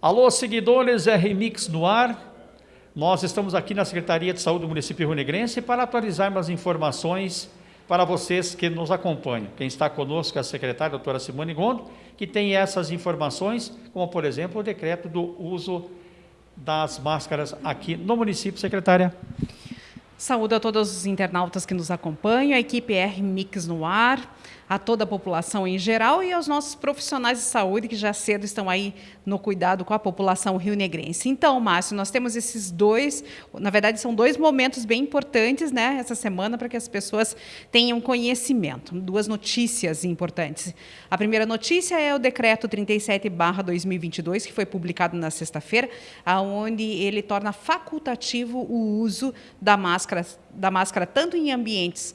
Alô, seguidores RMix no ar. Nós estamos aqui na Secretaria de Saúde do município Rio Negrense para atualizarmos as informações para vocês que nos acompanham. Quem está conosco é a secretária, a doutora Simone Gondo, que tem essas informações, como, por exemplo, o decreto do uso das máscaras aqui no município, secretária. Saúde a todos os internautas que nos acompanham, a equipe R Mix no ar, a toda a população em geral e aos nossos profissionais de saúde que já cedo estão aí no cuidado com a população rio-negrense. Então, Márcio, nós temos esses dois, na verdade são dois momentos bem importantes, né, essa semana para que as pessoas tenham conhecimento. Duas notícias importantes. A primeira notícia é o decreto 37/2022 que foi publicado na sexta-feira, aonde ele torna facultativo o uso da máscara da máscara tanto em ambientes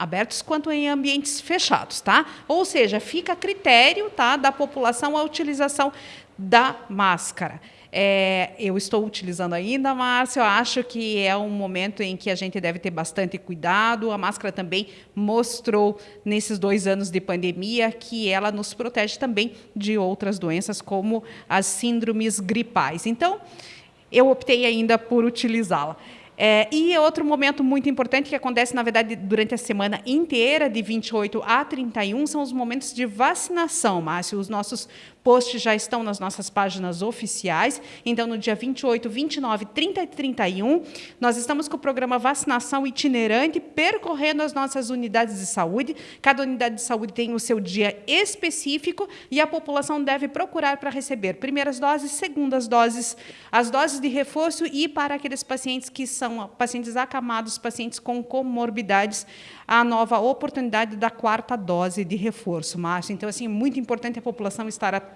abertos quanto em ambientes fechados, tá? Ou seja, fica a critério tá, da população a utilização da máscara. É, eu estou utilizando ainda, Márcio, eu acho que é um momento em que a gente deve ter bastante cuidado. A máscara também mostrou, nesses dois anos de pandemia, que ela nos protege também de outras doenças, como as síndromes gripais. Então, eu optei ainda por utilizá-la. É, e outro momento muito importante que acontece, na verdade, durante a semana inteira, de 28 a 31, são os momentos de vacinação, Márcio. Os nossos posts já estão nas nossas páginas oficiais. Então, no dia 28, 29, 30 e 31, nós estamos com o programa Vacinação Itinerante, percorrendo as nossas unidades de saúde. Cada unidade de saúde tem o seu dia específico e a população deve procurar para receber primeiras doses, segundas doses, as doses de reforço e para aqueles pacientes que são pacientes acamados, pacientes com comorbidades, a nova oportunidade da quarta dose de reforço, Márcio. Então, assim, muito importante a população estar atenta,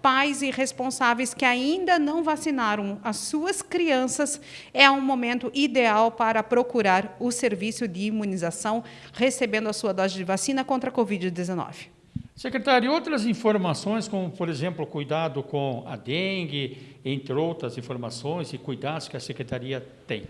pais e responsáveis que ainda não vacinaram as suas crianças, é um momento ideal para procurar o serviço de imunização, recebendo a sua dose de vacina contra a Covid-19. Secretário, outras informações, como, por exemplo, cuidado com a dengue, entre outras informações e cuidados que a Secretaria tem?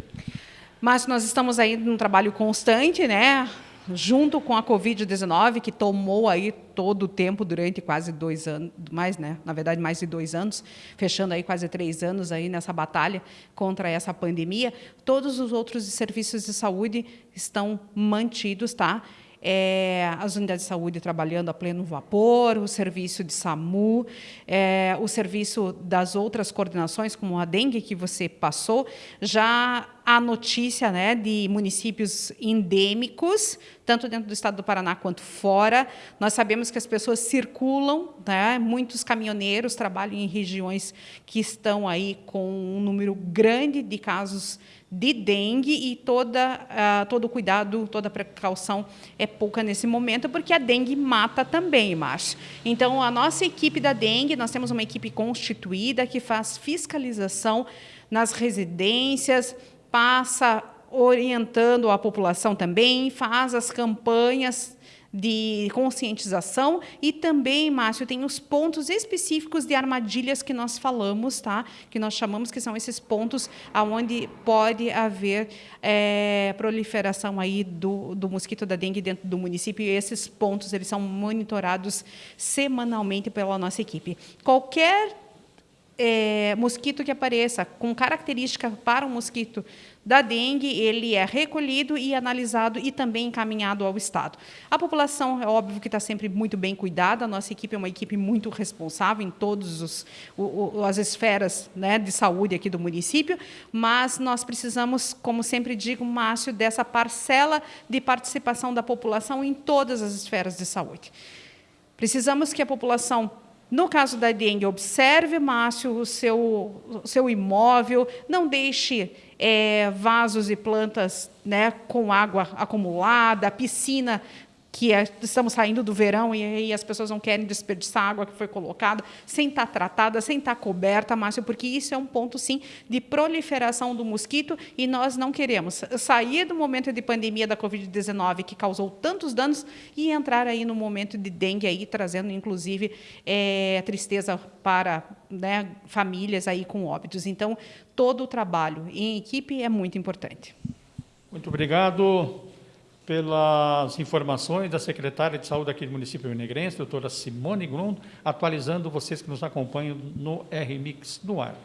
Mas nós estamos aí num trabalho constante, né? Junto com a Covid-19, que tomou aí todo o tempo durante quase dois anos, mais, né? na verdade, mais de dois anos, fechando aí quase três anos aí nessa batalha contra essa pandemia, todos os outros serviços de saúde estão mantidos, tá? é, as unidades de saúde trabalhando a pleno vapor, o serviço de SAMU, é, o serviço das outras coordenações, como a dengue que você passou, já a notícia né, de municípios endêmicos, tanto dentro do estado do Paraná quanto fora. Nós sabemos que as pessoas circulam, né, muitos caminhoneiros trabalham em regiões que estão aí com um número grande de casos de dengue e toda, uh, todo cuidado, toda precaução é pouca nesse momento, porque a dengue mata também, Márcio. Então, a nossa equipe da dengue, nós temos uma equipe constituída que faz fiscalização nas residências, passa orientando a população também, faz as campanhas de conscientização e também, Márcio, tem os pontos específicos de armadilhas que nós falamos, tá? que nós chamamos que são esses pontos onde pode haver é, proliferação aí do, do mosquito da dengue dentro do município, e esses pontos eles são monitorados semanalmente pela nossa equipe. Qualquer é, mosquito que apareça com característica para o mosquito da dengue, ele é recolhido e analisado e também encaminhado ao Estado. A população, é óbvio que está sempre muito bem cuidada, a nossa equipe é uma equipe muito responsável em todas as esferas né, de saúde aqui do município, mas nós precisamos, como sempre digo, Márcio, dessa parcela de participação da população em todas as esferas de saúde. Precisamos que a população no caso da dengue, observe, Márcio, o seu, o seu imóvel, não deixe é, vasos e plantas né, com água acumulada, piscina que é, estamos saindo do verão e aí as pessoas não querem desperdiçar água que foi colocada, sem estar tratada, sem estar coberta, Márcio, porque isso é um ponto, sim, de proliferação do mosquito e nós não queremos sair do momento de pandemia da Covid-19, que causou tantos danos, e entrar aí no momento de dengue, aí, trazendo, inclusive, é, tristeza para né, famílias aí com óbitos. Então, todo o trabalho em equipe é muito importante. Muito obrigado pelas informações da secretária de saúde aqui do município Negrense, doutora Simone Grund, atualizando vocês que nos acompanham no RMix no ar.